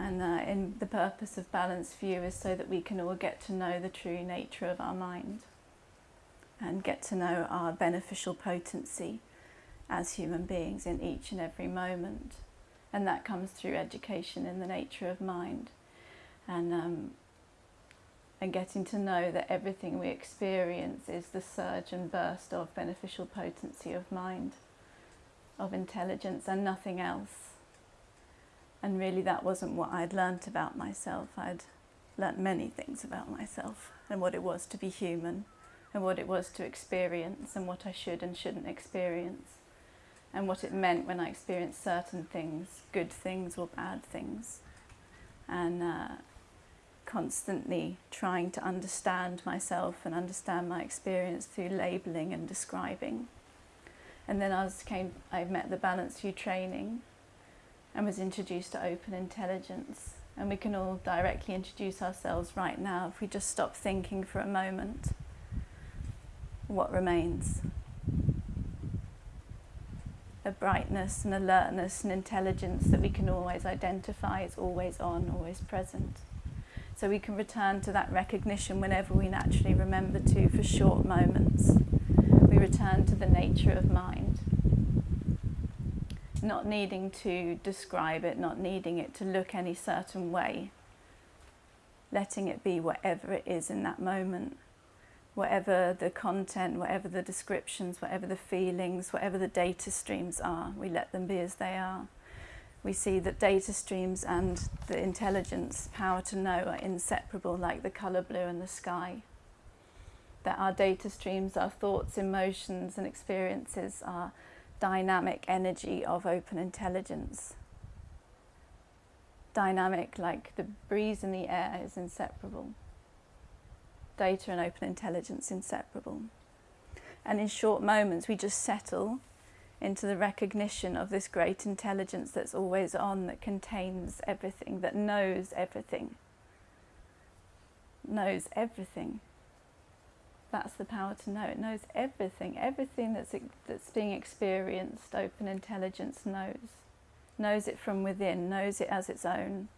And uh, in the purpose of Balanced View is so that we can all get to know the true nature of our mind and get to know our beneficial potency as human beings in each and every moment. And that comes through education in the nature of mind and, um, and getting to know that everything we experience is the surge and burst of beneficial potency of mind, of intelligence and nothing else. And really that wasn't what I'd learnt about myself. I'd learnt many things about myself and what it was to be human and what it was to experience and what I should and shouldn't experience and what it meant when I experienced certain things, good things or bad things. And uh, constantly trying to understand myself and understand my experience through labelling and describing. And then I was came, I met the Balanced View training and was introduced to open intelligence. And we can all directly introduce ourselves right now if we just stop thinking for a moment what remains. A brightness and alertness and intelligence that we can always identify is always on, always present. So we can return to that recognition whenever we naturally remember to for short moments. We return to the nature of mind. Not needing to describe it, not needing it to look any certain way. Letting it be whatever it is in that moment whatever the content, whatever the descriptions, whatever the feelings, whatever the data streams are, we let them be as they are. We see that data streams and the intelligence, power to know, are inseparable like the colour blue and the sky. That our data streams, our thoughts, emotions and experiences are dynamic energy of open intelligence. Dynamic like the breeze in the air is inseparable data and open intelligence inseparable. And in short moments, we just settle into the recognition of this great intelligence that's always on, that contains everything, that knows everything. Knows everything. That's the power to know. It knows everything. Everything that's, that's being experienced, open intelligence knows. Knows it from within, knows it as its own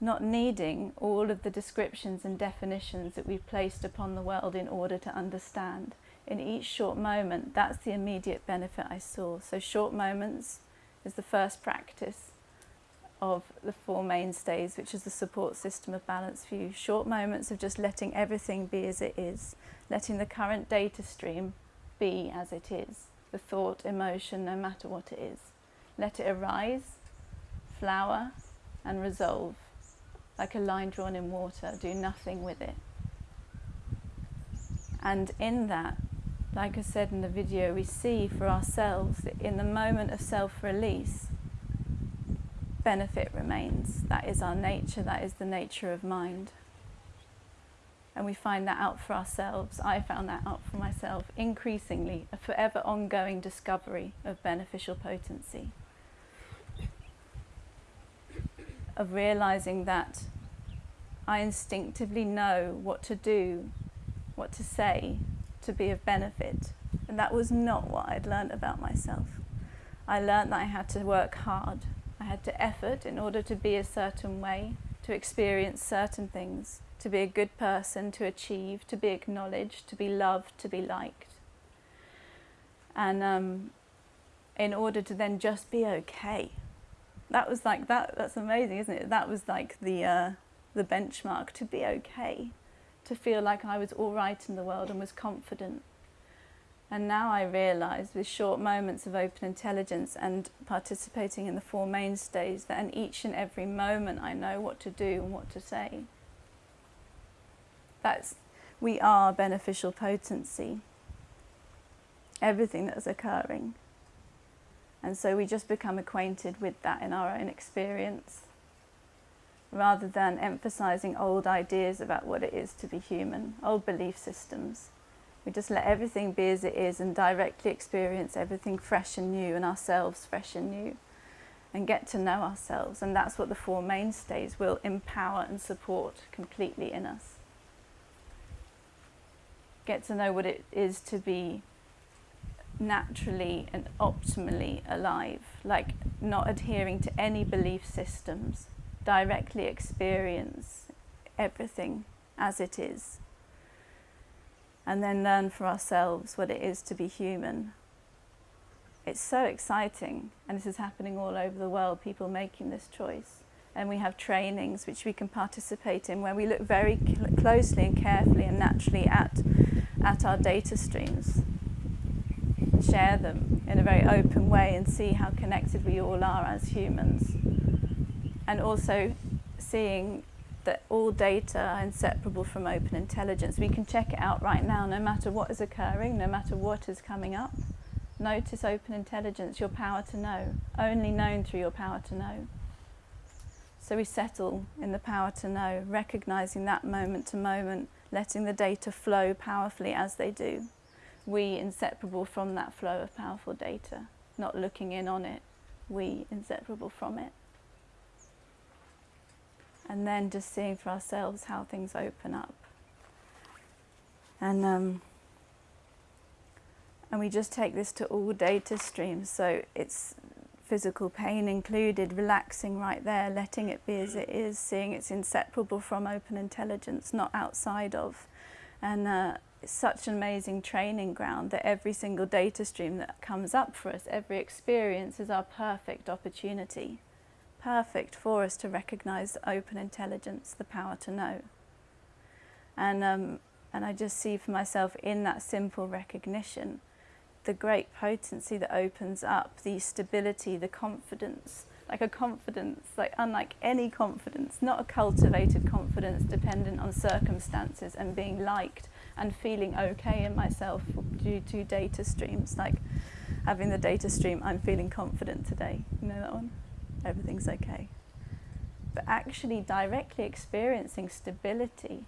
not needing all of the descriptions and definitions that we've placed upon the world in order to understand. In each short moment, that's the immediate benefit I saw. So short moments is the first practice of the four mainstays, which is the support system of Balanced View. Short moments of just letting everything be as it is, letting the current data stream be as it is, the thought, emotion, no matter what it is. Let it arise, flower, and resolve like a line drawn in water, do nothing with it. And in that, like I said in the video, we see for ourselves that in the moment of self-release, benefit remains. That is our nature, that is the nature of mind. And we find that out for ourselves. I found that out for myself increasingly, a forever ongoing discovery of beneficial potency. of realizing that I instinctively know what to do, what to say to be of benefit. And that was not what I'd learned about myself. I learned that I had to work hard. Had to effort in order to be a certain way, to experience certain things, to be a good person, to achieve, to be acknowledged, to be loved, to be liked. And um, in order to then just be okay. That was like that that's amazing isn't it? That was like the uh, the benchmark to be okay. To feel like I was all right in the world and was confident and now I realise with short moments of open intelligence and participating in the four mainstays that in each and every moment I know what to do and what to say. That's we are beneficial potency. Everything that's occurring. And so we just become acquainted with that in our own experience rather than emphasizing old ideas about what it is to be human, old belief systems. We just let everything be as it is and directly experience everything fresh and new and ourselves fresh and new and get to know ourselves. And that's what the Four Mainstays will empower and support completely in us. Get to know what it is to be naturally and optimally alive, like not adhering to any belief systems, directly experience everything as it is, and then learn for ourselves what it is to be human. It's so exciting, and this is happening all over the world, people making this choice. And we have trainings which we can participate in where we look very cl closely and carefully and naturally at, at our data streams share them in a very open way and see how connected we all are as humans. And also seeing that all data are inseparable from open intelligence. We can check it out right now, no matter what is occurring, no matter what is coming up. Notice open intelligence, your power to know, only known through your power to know. So we settle in the power to know, recognizing that moment to moment, letting the data flow powerfully as they do we inseparable from that flow of powerful data, not looking in on it, we inseparable from it. And then just seeing for ourselves how things open up. And um, and we just take this to all data streams, so it's physical pain included, relaxing right there, letting it be as it is, seeing it's inseparable from open intelligence, not outside of. And uh, such an amazing training ground that every single data stream that comes up for us, every experience is our perfect opportunity. Perfect for us to recognize open intelligence, the power to know. And, um, and I just see for myself in that simple recognition the great potency that opens up, the stability, the confidence, like a confidence, like unlike any confidence, not a cultivated confidence dependent on circumstances and being liked and feeling okay in myself due to data streams, like having the data stream, I'm feeling confident today. You know that one? Everything's okay. But actually directly experiencing stability,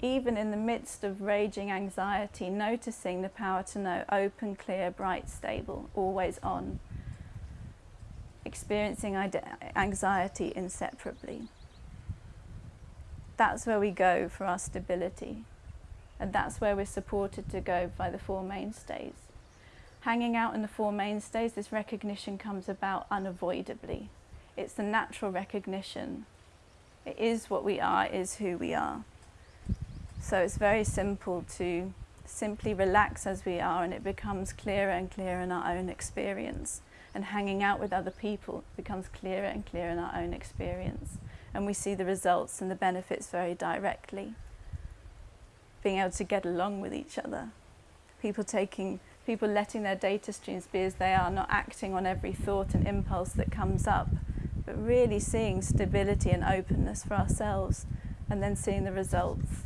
even in the midst of raging anxiety, noticing the power to know open, clear, bright, stable, always on, experiencing anxiety inseparably. That's where we go for our stability. And that's where we're supported to go by the Four Mainstays. Hanging out in the Four Mainstays, this recognition comes about unavoidably. It's the natural recognition. It is what we are, is who we are. So it's very simple to simply relax as we are and it becomes clearer and clearer in our own experience. And hanging out with other people becomes clearer and clearer in our own experience. And we see the results and the benefits very directly being able to get along with each other. People taking, people letting their data streams be as they are, not acting on every thought and impulse that comes up, but really seeing stability and openness for ourselves and then seeing the results.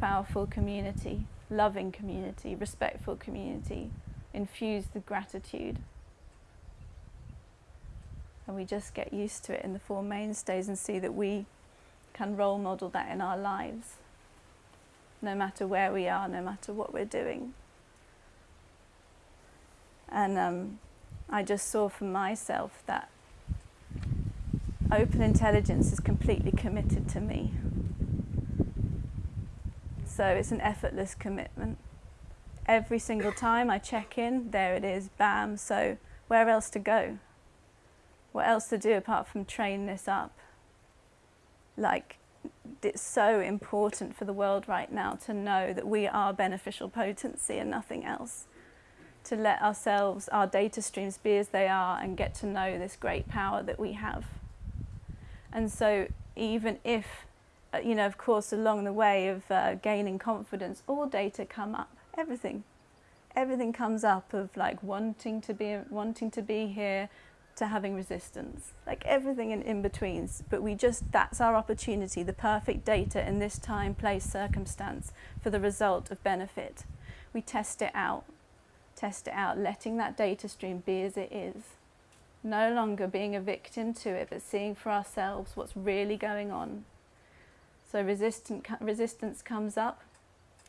Powerful community, loving community, respectful community, infused with gratitude. And we just get used to it in the Four Mainstays and see that we can role model that in our lives no matter where we are, no matter what we're doing. And um, I just saw for myself that open intelligence is completely committed to me. So it's an effortless commitment. Every single time I check in, there it is, bam. So where else to go? What else to do apart from train this up? Like it's so important for the world right now to know that we are beneficial potency and nothing else. To let ourselves, our data streams be as they are and get to know this great power that we have. And so even if, uh, you know, of course, along the way of uh, gaining confidence, all data come up, everything. Everything comes up of like wanting to be, wanting to be here, to having resistance, like everything in, in betweens. But we just, that's our opportunity, the perfect data in this time, place, circumstance for the result of benefit. We test it out, test it out, letting that data stream be as it is. No longer being a victim to it, but seeing for ourselves what's really going on. So resistant, resistance comes up,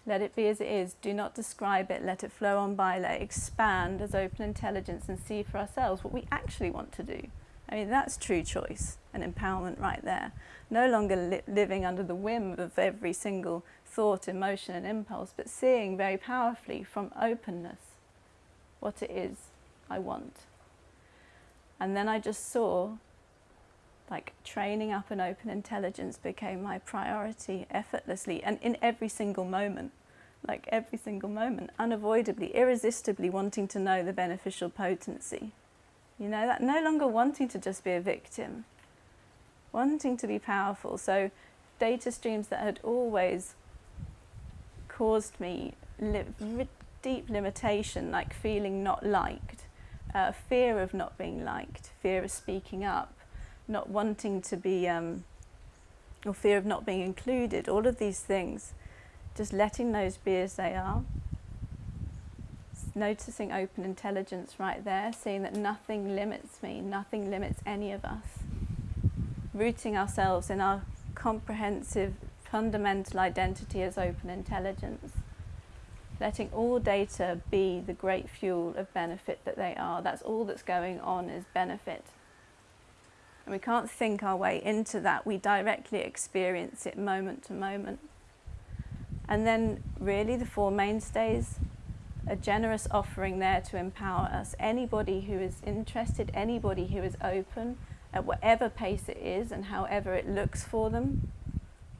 let it be as it is. Do not describe it. Let it flow on by. Let it expand as open intelligence and see for ourselves what we actually want to do. I mean, that's true choice and empowerment right there. No longer li living under the whim of every single thought, emotion and impulse, but seeing very powerfully from openness. what it is I want. And then I just saw like training up an open intelligence became my priority effortlessly and in every single moment like every single moment unavoidably irresistibly wanting to know the beneficial potency. You know that no longer wanting to just be a victim wanting to be powerful. So data streams that had always caused me li deep limitation like feeling not liked uh, fear of not being liked fear of speaking up not wanting to be, um, or fear of not being included, all of these things, just letting those be as they are, noticing open intelligence right there, seeing that nothing limits me, nothing limits any of us, rooting ourselves in our comprehensive fundamental identity as open intelligence, letting all data be the great fuel of benefit that they are. That's all that's going on is benefit. And we can't think our way into that. We directly experience it moment to moment. And then really the four mainstays, a generous offering there to empower us. Anybody who is interested, anybody who is open at whatever pace it is and however it looks for them,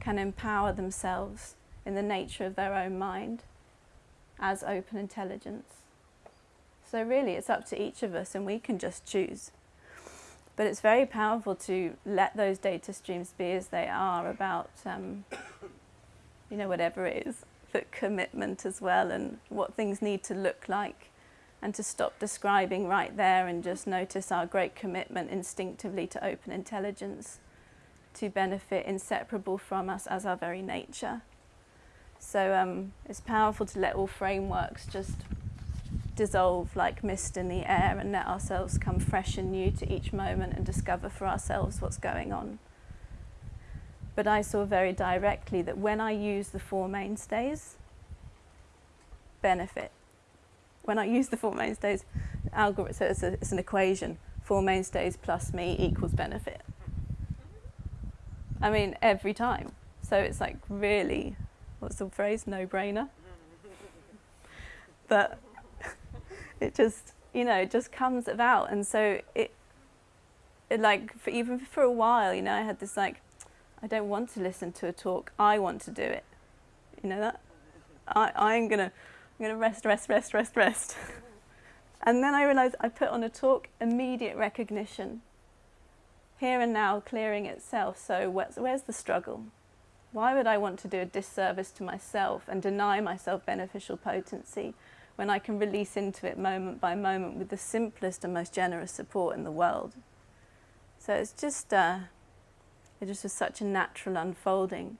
can empower themselves in the nature of their own mind as open intelligence. So really it's up to each of us and we can just choose. But it's very powerful to let those data streams be as they are about, um, you know, whatever it is, but commitment as well and what things need to look like and to stop describing right there and just notice our great commitment instinctively to open intelligence to benefit inseparable from us as our very nature. So um, it's powerful to let all frameworks just dissolve like mist in the air and let ourselves come fresh and new to each moment and discover for ourselves what's going on. But I saw very directly that when I use the four mainstays, benefit. When I use the four mainstays, algorithm, so it's, a, it's an equation, four mainstays plus me equals benefit. I mean, every time. So it's like really, what's the phrase, no-brainer? but it just, you know, it just comes about. And so it, it like, for even for a while, you know, I had this like, I don't want to listen to a talk, I want to do it. You know that? I, I'm gonna, I'm gonna rest, rest, rest, rest, rest. and then I realized I put on a talk, immediate recognition. Here and now, clearing itself. So where's, where's the struggle? Why would I want to do a disservice to myself and deny myself beneficial potency when I can release into it moment by moment with the simplest and most generous support in the world. So it's just, uh, it just was such a natural unfolding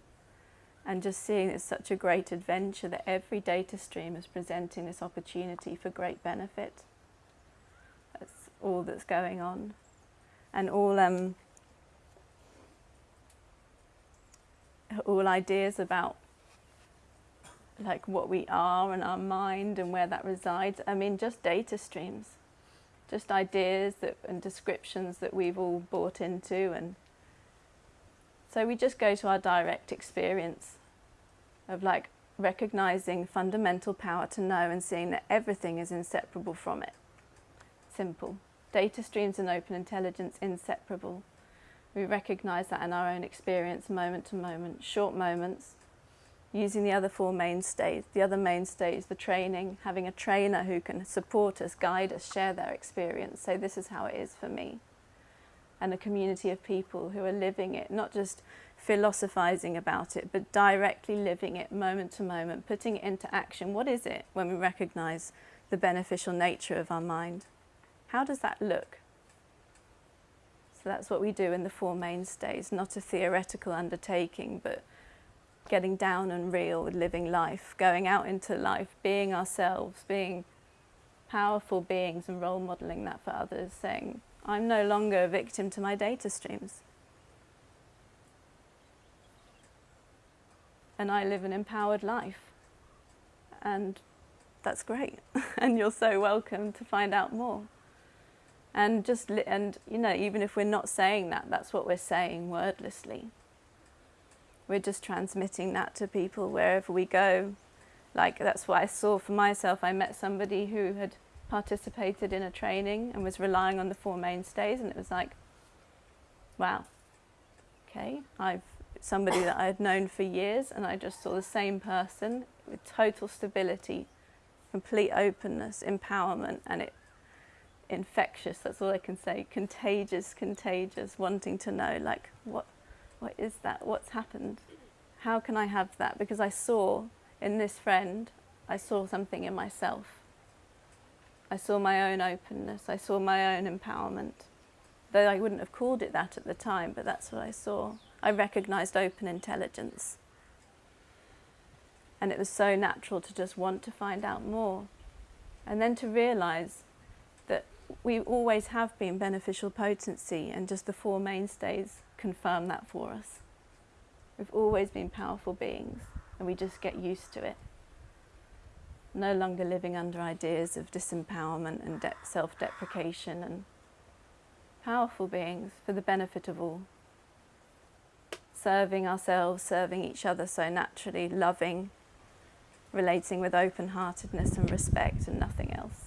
and just seeing it's such a great adventure that every data stream is presenting this opportunity for great benefit. That's all that's going on. And all, um, all ideas about like what we are and our mind and where that resides. I mean, just data streams, just ideas that, and descriptions that we've all bought into. And so we just go to our direct experience of like recognizing fundamental power to know and seeing that everything is inseparable from it. Simple. Data streams and open intelligence inseparable. We recognize that in our own experience moment to moment, short moments, using the other four mainstays, the other mainstays, the training, having a trainer who can support us, guide us, share their experience, say this is how it is for me. And a community of people who are living it, not just philosophizing about it, but directly living it moment to moment, putting it into action. What is it when we recognize the beneficial nature of our mind? How does that look? So that's what we do in the Four Mainstays, not a theoretical undertaking, but getting down and real with living life, going out into life, being ourselves, being powerful beings and role modelling that for others, saying, I'm no longer a victim to my data streams. And I live an empowered life. And that's great. and you're so welcome to find out more. And just, and you know, even if we're not saying that, that's what we're saying wordlessly we're just transmitting that to people wherever we go. Like that's what I saw for myself. I met somebody who had participated in a training and was relying on the four mainstays, and it was like, wow, okay, I've somebody that I had known for years, and I just saw the same person with total stability, complete openness, empowerment, and it infectious. That's all I can say. Contagious, contagious, wanting to know, like, what, what is that? What's happened? How can I have that? Because I saw in this friend, I saw something in myself. I saw my own openness. I saw my own empowerment. Though I wouldn't have called it that at the time, but that's what I saw. I recognized open intelligence. And it was so natural to just want to find out more. And then to realize that we always have been beneficial potency, and just the four mainstays confirm that for us. We've always been powerful beings, and we just get used to it. No longer living under ideas of disempowerment and de self deprecation, and powerful beings for the benefit of all. Serving ourselves, serving each other so naturally, loving, relating with open heartedness and respect, and nothing else.